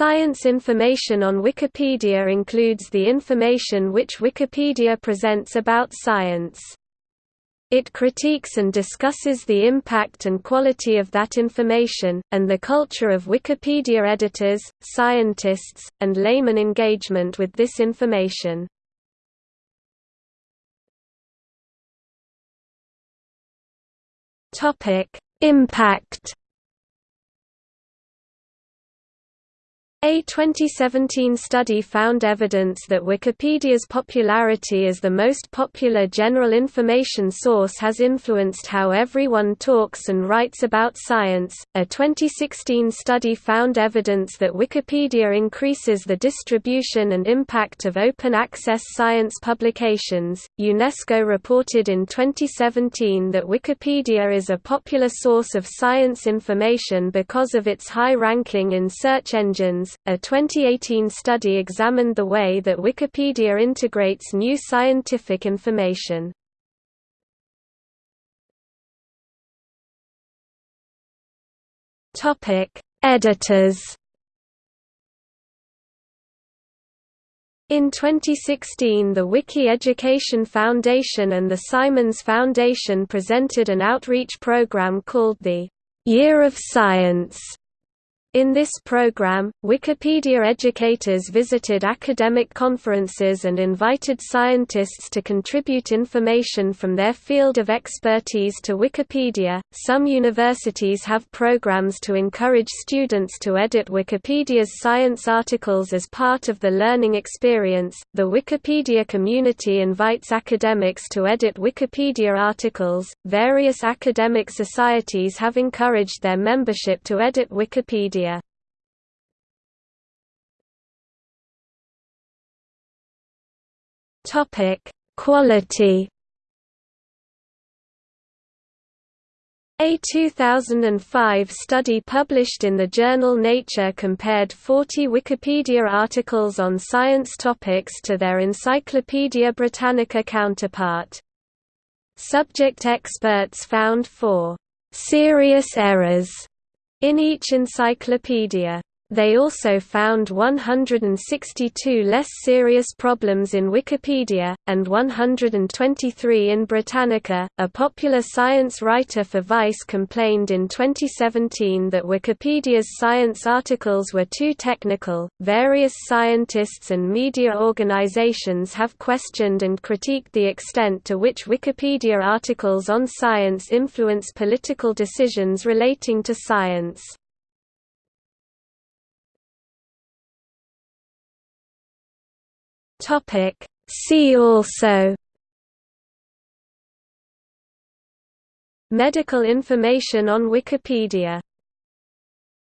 Science information on Wikipedia includes the information which Wikipedia presents about science. It critiques and discusses the impact and quality of that information, and the culture of Wikipedia editors, scientists, and layman engagement with this information. Impact A 2017 study found evidence that Wikipedia's popularity as the most popular general information source has influenced how everyone talks and writes about science. A 2016 study found evidence that Wikipedia increases the distribution and impact of open access science publications. UNESCO reported in 2017 that Wikipedia is a popular source of science information because of its high ranking in search engines a 2018 study examined the way that Wikipedia integrates new scientific information. Editors In 2016 the Wiki Education Foundation and the Simons Foundation presented an outreach program called the Year of Science in this program, Wikipedia educators visited academic conferences and invited scientists to contribute information from their field of expertise to Wikipedia. Some universities have programs to encourage students to edit Wikipedia's science articles as part of the learning experience. The Wikipedia community invites academics to edit Wikipedia articles. Various academic societies have encouraged their membership to edit Wikipedia Topic: Quality. A 2005 study published in the journal Nature compared 40 Wikipedia articles on science topics to their Encyclopaedia Britannica counterpart. Subject experts found four serious errors in each encyclopedia. They also found 162 less serious problems in Wikipedia, and 123 in Britannica. A popular science writer for Vice complained in 2017 that Wikipedia's science articles were too technical. Various scientists and media organizations have questioned and critiqued the extent to which Wikipedia articles on science influence political decisions relating to science. Topic See also Medical information on Wikipedia